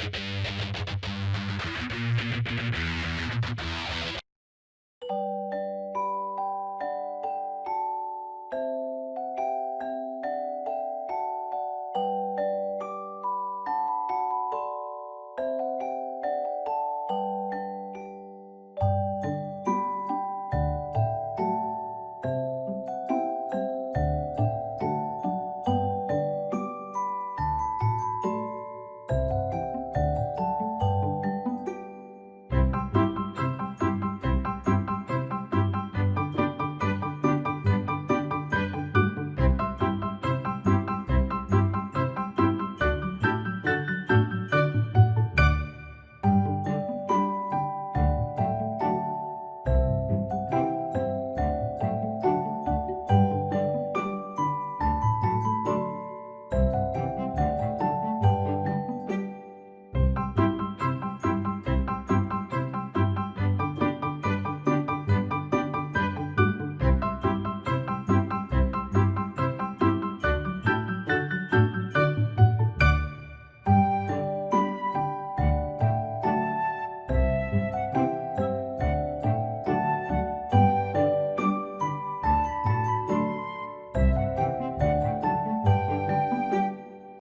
Bye.